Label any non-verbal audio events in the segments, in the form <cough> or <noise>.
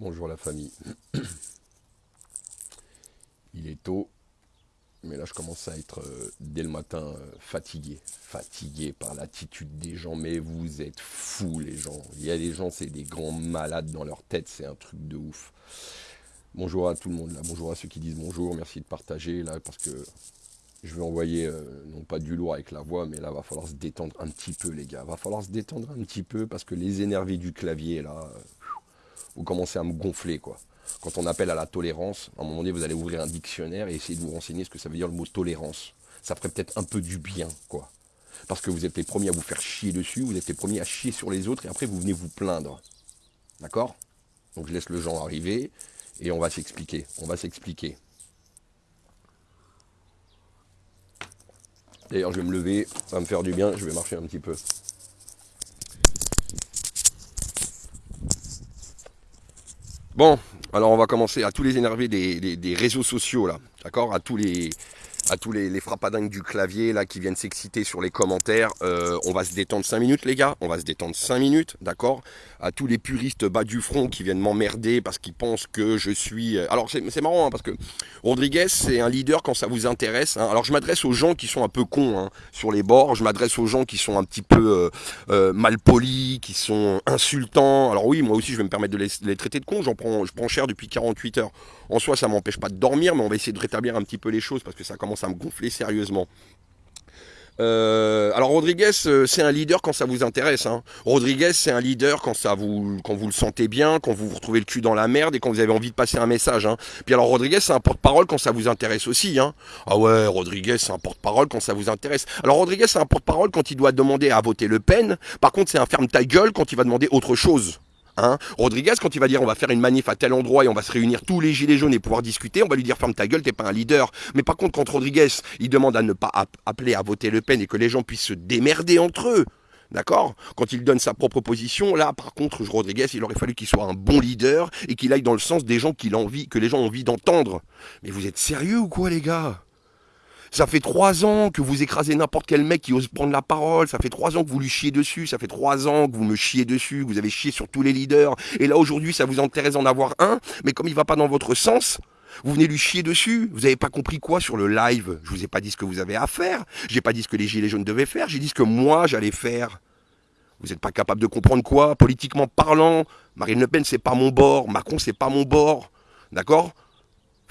Bonjour la famille. <clears throat> Il est tôt, mais là je commence à être euh, dès le matin euh, fatigué. Fatigué par l'attitude des gens, mais vous êtes fous les gens. Il y a des gens, c'est des grands malades dans leur tête, c'est un truc de ouf. Bonjour à tout le monde là, bonjour à ceux qui disent bonjour, merci de partager là, parce que je vais envoyer, euh, non pas du lourd avec la voix, mais là va falloir se détendre un petit peu les gars. Va falloir se détendre un petit peu, parce que les énervés du clavier là vous commencez à me gonfler, quoi. Quand on appelle à la tolérance, à un moment donné, vous allez ouvrir un dictionnaire et essayer de vous renseigner ce que ça veut dire le mot tolérance. Ça ferait peut-être un peu du bien, quoi. Parce que vous êtes les premiers à vous faire chier dessus, vous êtes les premiers à chier sur les autres, et après vous venez vous plaindre. D'accord? Donc je laisse le genre arriver, et on va s'expliquer. On va s'expliquer. D'ailleurs, je vais me lever, ça va me faire du bien, je vais marcher un petit peu. Bon, alors on va commencer à tous les énervés des, réseaux sociaux là, d'accord? À tous les à tous les, les frappadingues du clavier là qui viennent s'exciter sur les commentaires. Euh, on va se détendre 5 minutes les gars, on va se détendre 5 minutes, d'accord? À tous les puristes bas du front qui viennent m'emmerder parce qu'ils pensent que je suis... Euh, alors c'est marrant hein, parce que Rodriguez c'est un leader quand ça vous intéresse. Hein. Alors je m'adresse aux gens qui sont un peu cons hein, sur les bords, je m'adresse aux gens qui sont un petit peu euh, mal polis, qui sont insultants. Alors oui, moi aussi je vais me permettre de les, les traiter de cons, j'en prends, je prends cher depuis 48 heures. En soi ça m'empêche pas de dormir, mais on va essayer de rétablir un petit peu les choses parce que ça commence à me gonfler sérieusement. Euh, alors Rodriguez, euh, c'est un leader quand ça vous intéresse. Hein. Rodriguez, c'est un leader quand ça vous, quand vous le sentez bien, quand vous vous retrouvez le cul dans la merde et quand vous avez envie de passer un message. Hein. Puis alors Rodriguez, c'est un porte-parole quand ça vous intéresse aussi. Hein. Ah ouais, Rodriguez, c'est un porte-parole quand ça vous intéresse. Alors Rodriguez, c'est un porte-parole quand il doit demander à voter Le Pen. Par contre, c'est un ferme ta gueule quand il va demander autre chose. Hein Rodriguez, quand il va dire on va faire une manif à tel endroit et on va se réunir tous les gilets jaunes et pouvoir discuter, on va lui dire ferme ta gueule, t'es pas un leader. Mais par contre, quand Rodriguez, il demande à ne pas appeler à voter Le Pen et que les gens puissent se démerder entre eux, D'accord? Quand il donne sa propre position, là, par contre, Rodriguez, il aurait fallu qu'il soit un bon leader et qu'il aille dans le sens des gens qu'il envie, que les gens ont envie d'entendre. Mais vous êtes sérieux ou quoi, les gars? Ça fait trois ans que vous écrasez n'importe quel mec qui ose prendre la parole. Ça fait trois ans que vous lui chiez dessus. Ça fait trois ans que vous me chiez dessus, vous avez chié sur tous les leaders. Et là, aujourd'hui, ça vous intéresse d'en avoir un. Mais comme il va pas dans votre sens, vous venez lui chier dessus. Vous n'avez pas compris quoi sur le live? Je vous ai pas dit ce que vous avez à faire. J'ai pas dit ce que les gilets jaunes devaient faire. J'ai dit ce que moi j'allais faire. Vous n'êtes pas capable de comprendre quoi? Politiquement parlant, Marine Le Pen c'est pas mon bord. Macron c'est pas mon bord. D'accord?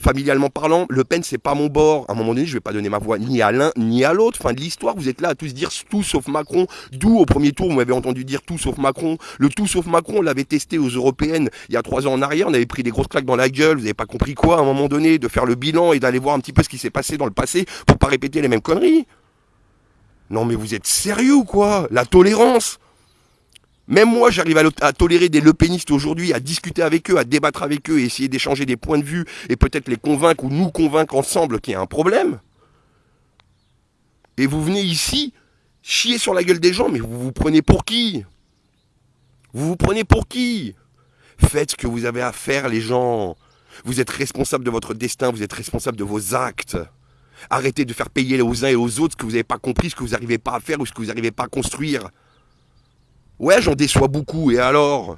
Familialement parlant, Le Pen, c'est pas mon bord. À un moment donné, je vais pas donner ma voix ni à l'un ni à l'autre. Fin de l'histoire, vous êtes là à tous dire tout sauf Macron. D'où, au premier tour, vous m'avez entendu dire tout sauf Macron. Le tout sauf Macron, on l'avait testé aux européennes il y a trois ans en arrière. On avait pris des grosses claques dans la gueule. Vous n'avez pas compris quoi, à un moment donné, de faire le bilan et d'aller voir un petit peu ce qui s'est passé dans le passé pour pas répéter les mêmes conneries. Non, mais vous êtes sérieux quoi? La tolérance même moi, j'arrive à, tolérer des lepénistes aujourd'hui, à discuter avec eux, à débattre avec eux, et essayer d'échanger des points de vue et peut-être les convaincre ou nous convaincre ensemble qu'il y a un problème. Et vous venez ici chier sur la gueule des gens, mais vous vous prenez pour qui? Vous vous prenez pour qui? Faites ce que vous avez à faire, les gens. Vous êtes responsable de votre destin, vous êtes responsable de vos actes. Arrêtez de faire payer aux uns et aux autres ce que vous n'avez pas compris, ce que vous n'arrivez pas à faire ou ce que vous n'arrivez pas à construire. Ouais, j'en déçois beaucoup, et alors?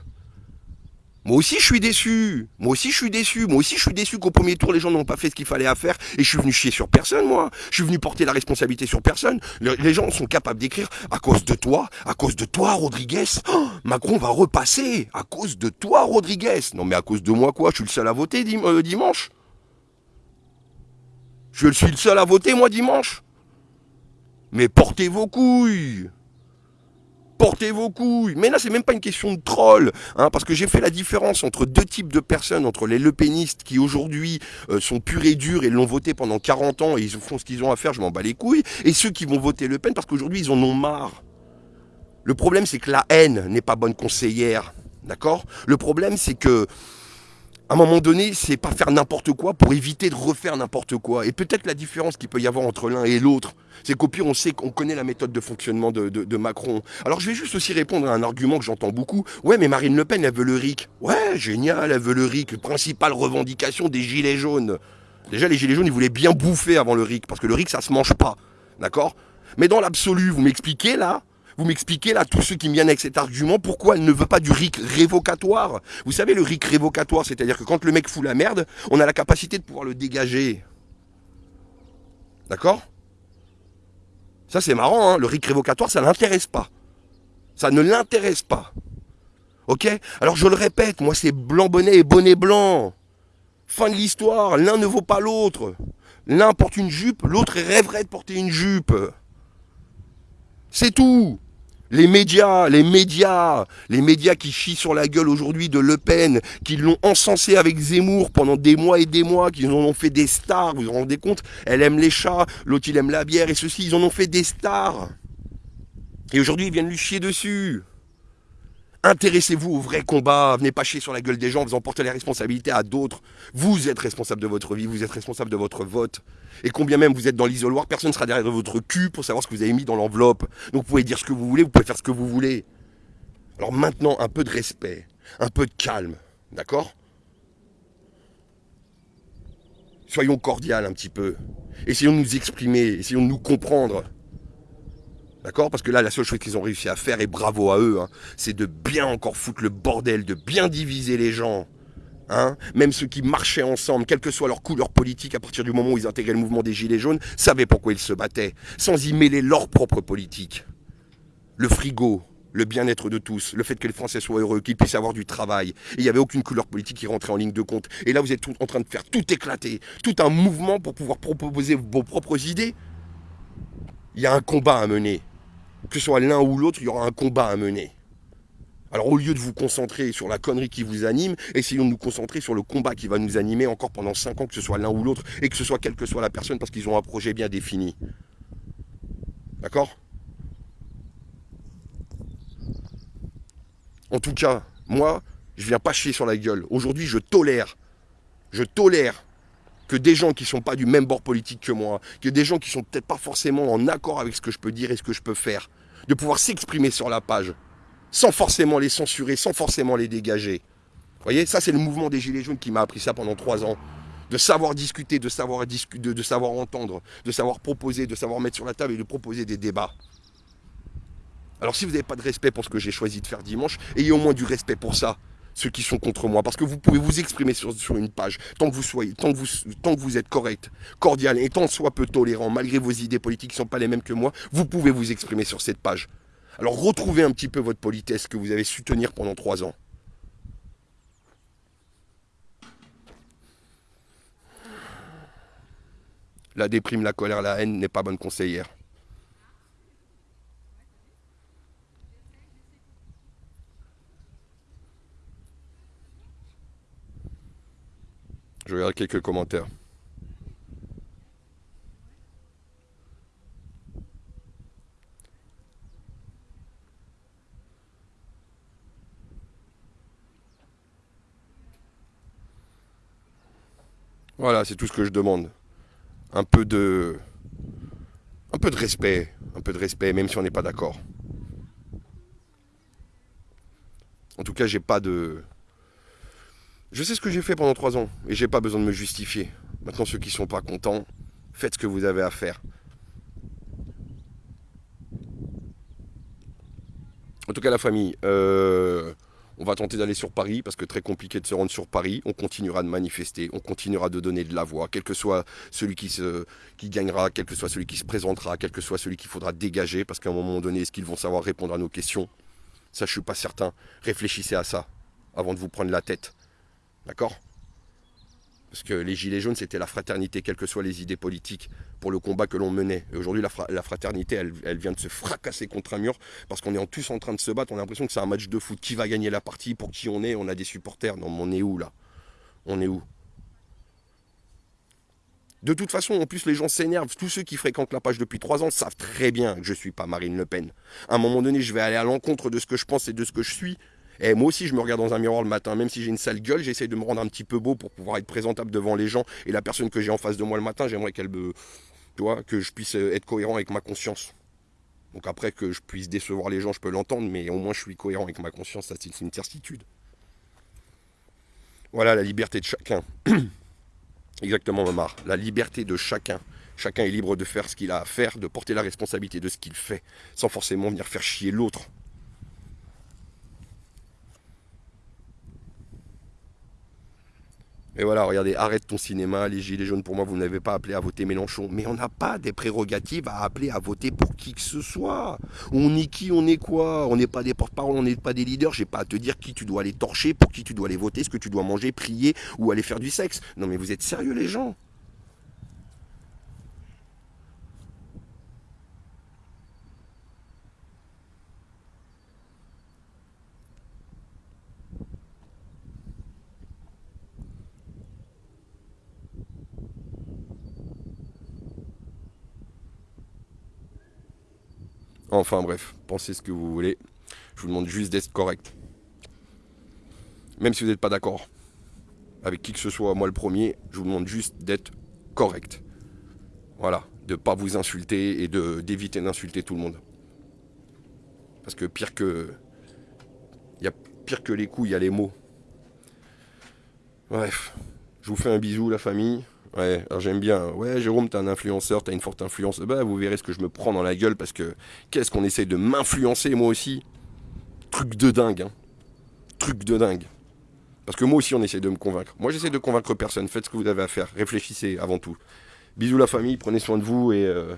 Moi aussi je suis déçu, moi aussi je suis déçu, moi aussi je suis déçu qu'au premier tour les gens n'ont pas fait ce qu'il fallait à faire, et je suis venu chier sur personne moi, je suis venu porter la responsabilité sur personne, les gens sont capables d'écrire à cause de toi, à cause de toi Rodriguez, oh, Macron va repasser, à cause de toi Rodriguez, non mais à cause de moi quoi, je suis le seul à voter euh, dimanche. Je suis le seul à voter moi dimanche. Mais portez vos couilles portez vos couilles. Mais là, c'est même pas une question de troll, hein, parce que j'ai fait la différence entre deux types de personnes, entre les lepénistes qui aujourd'hui euh, sont purs et durs et l'ont voté pendant 40 ans et ils font ce qu'ils ont à faire, je m'en bats les couilles, et ceux qui vont voter Le Pen parce qu'aujourd'hui ils en ont marre. Le problème, c'est que la haine n'est pas bonne conseillère, d'accord? Le problème, c'est que à un moment donné, c'est pas faire n'importe quoi pour éviter de refaire n'importe quoi. Et peut-être la différence qu'il peut y avoir entre l'un et l'autre, c'est qu'au pire, on sait qu'on connaît la méthode de fonctionnement de, Macron. Alors je vais juste aussi répondre à un argument que j'entends beaucoup. Ouais, mais Marine Le Pen, elle veut le RIC. Ouais, génial, elle veut le RIC. Principale revendication des Gilets jaunes. Déjà, les Gilets jaunes, ils voulaient bien bouffer avant le RIC, parce que le RIC, ça se mange pas. D'accord? Mais dans l'absolu, vous m'expliquez là Vous m'expliquez là, tous ceux qui me viennent avec cet argument, pourquoi elle ne veut pas du RIC révocatoire? Vous savez, le RIC révocatoire, c'est-à-dire que quand le mec fout la merde, on a la capacité de pouvoir le dégager. D'accord? Ça c'est marrant, hein le RIC révocatoire, ça ne l'intéresse pas. Ça ne l'intéresse pas. Ok? Alors je le répète, moi c'est blanc bonnet et bonnet blanc. Fin de l'histoire, l'un ne vaut pas l'autre. L'un porte une jupe, l'autre rêverait de porter une jupe. C'est tout. Les médias, les médias, les médias qui chient sur la gueule aujourd'hui de Le Pen, qui l'ont encensé avec Zemmour pendant des mois et des mois, qui en ont fait des stars, vous vous rendez compte? Elle aime les chats, l'autre il aime la bière et ceci, ils en ont fait des stars. Et aujourd'hui ils viennent lui chier dessus. Intéressez-vous au vrai combat, venez pas chier sur la gueule des gens, vous en portez les responsabilités à d'autres. Vous êtes responsable de votre vie, vous êtes responsable de votre vote. Et combien même vous êtes dans l'isoloir, personne ne sera derrière votre cul pour savoir ce que vous avez mis dans l'enveloppe. Donc vous pouvez dire ce que vous voulez, vous pouvez faire ce que vous voulez. Alors maintenant, un peu de respect, un peu de calme, d'accord? Soyons cordiales un petit peu. Essayons de nous exprimer, essayons de nous comprendre. D'accord? Parce que là, la seule chose qu'ils ont réussi à faire, et bravo à eux, hein, c'est de bien encore foutre le bordel, de bien diviser les gens. Hein Même ceux qui marchaient ensemble, quelle que soit leur couleur politique, à partir du moment où ils intégraient le mouvement des Gilets jaunes, savaient pourquoi ils se battaient, sans y mêler leur propre politique. Le frigo, le bien-être de tous, le fait que les Français soient heureux, qu'ils puissent avoir du travail. Il n'y avait aucune couleur politique qui rentrait en ligne de compte. Et là, vous êtes en train de faire tout éclater, tout un mouvement pour pouvoir proposer vos propres idées. Il y a un combat à mener que ce soit l'un ou l'autre, il y aura un combat à mener. Alors au lieu de vous concentrer sur la connerie qui vous anime, essayons de nous concentrer sur le combat qui va nous animer encore pendant 5 ans, que ce soit l'un ou l'autre, et que ce soit quelle que soit la personne, parce qu'ils ont un projet bien défini. D'accord? En tout cas, moi, je viens pas chier sur la gueule. Aujourd'hui, je tolère, je tolère que des gens qui ne sont pas du même bord politique que moi, que des gens qui sont peut-être pas forcément en accord avec ce que je peux dire et ce que je peux faire, de pouvoir s'exprimer sur la page, sans forcément les censurer, sans forcément les dégager. Vous voyez, ça c'est le mouvement des Gilets jaunes qui m'a appris ça pendant trois ans. De savoir discuter, de savoir, entendre, de savoir proposer, de savoir mettre sur la table et de proposer des débats. Alors si vous n'avez pas de respect pour ce que j'ai choisi de faire dimanche, ayez au moins du respect pour ça ceux qui sont contre moi. Parce que vous pouvez vous exprimer sur, une page, tant que vous soyez, tant que vous, êtes correct, cordial et tant soit peu tolérant, malgré vos idées politiques qui ne sont pas les mêmes que moi, vous pouvez vous exprimer sur cette page. Alors retrouvez un petit peu votre politesse que vous avez su tenir pendant trois ans. La déprime, la colère, la haine n'est pas bonne conseillère. Je regarde quelques commentaires. Voilà, c'est tout ce que je demande. Un peu de. Un peu de respect. Un peu de respect, même si on n'est pas d'accord. En tout cas, j'ai pas de. Je sais ce que j'ai fait pendant trois ans et j'ai pas besoin de me justifier. Maintenant, ceux qui sont pas contents, faites ce que vous avez à faire. En tout cas, la famille, euh, on va tenter d'aller sur Paris parce que très compliqué de se rendre sur Paris. On continuera de manifester, on continuera de donner de la voix, quel que soit celui qui, se, qui gagnera, quel que soit celui qui se présentera, quel que soit celui qu'il faudra dégager parce qu'à un moment donné, est-ce qu'ils vont savoir répondre à nos questions? Ça, je suis pas certain. Réfléchissez à ça avant de vous prendre la tête. D'accord? Parce que les Gilets jaunes, c'était la fraternité, quelles que soient les idées politiques, pour le combat que l'on menait. Aujourd'hui, la, fraternité, elle, vient de se fracasser contre un mur, parce qu'on est tous en train de se battre. On a l'impression que c'est un match de foot. Qui va gagner la partie? Pour qui on est? On a des supporters. Non, mais on est où là? On est où? De toute façon, en plus, les gens s'énervent. Tous ceux qui fréquentent la page depuis trois ans savent très bien que je ne suis pas Marine Le Pen. À un moment donné, je vais aller à l'encontre de ce que je pense et de ce que je suis. Et moi aussi, je me regarde dans un miroir le matin, même si j'ai une sale gueule, j'essaie de me rendre un petit peu beau pour pouvoir être présentable devant les gens. Et la personne que j'ai en face de moi le matin, j'aimerais qu'elle me. Tu vois, que je puisse être cohérent avec ma conscience. Donc après, que je puisse décevoir les gens, je peux l'entendre, mais au moins je suis cohérent avec ma conscience, ça c'est une certitude. Voilà la liberté de chacun. <clears throat> Exactement, Omar. La liberté de chacun. Chacun est libre de faire ce qu'il a à faire, de porter la responsabilité de ce qu'il fait, sans forcément venir faire chier l'autre. Et voilà, regardez, arrête ton cinéma, les gilets jaunes, pour moi, vous n'avez pas appelé à voter Mélenchon. Mais on n'a pas des prérogatives à appeler à voter pour qui que ce soit. On est qui, on est quoi? On n'est pas des porte-parole, on n'est pas des leaders. J'ai pas à te dire qui tu dois aller torcher, pour qui tu dois aller voter, ce que tu dois manger, prier ou aller faire du sexe. Non mais vous êtes sérieux les gens? Enfin bref, pensez ce que vous voulez. Je vous demande juste d'être correct. Même si vous n'êtes pas d'accord avec qui que ce soit, moi le premier, je vous demande juste d'être correct. Voilà, de ne pas vous insulter et d'éviter d'insulter tout le monde. Parce que pire que. Il y a pire que les coups, il y a les mots. Bref, je vous fais un bisou, la famille. Ouais, alors j'aime bien. Ouais, Jérôme, t'es un influenceur, t'as une forte influence. Bah, vous verrez ce que je me prends dans la gueule parce que qu'est-ce qu'on essaie de m'influencer, moi aussi? Truc de dingue, hein. Truc de dingue. Parce que moi aussi, on essaie de me convaincre. Moi, j'essaie de convaincre personne. Faites ce que vous avez à faire. Réfléchissez avant tout. Bisous, la famille. Prenez soin de vous et euh,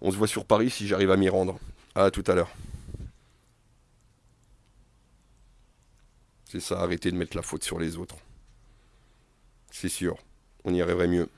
on se voit sur Paris si j'arrive à m'y rendre. À tout à l'heure. C'est ça, arrêtez de mettre la faute sur les autres. C'est sûr on y arriverait mieux.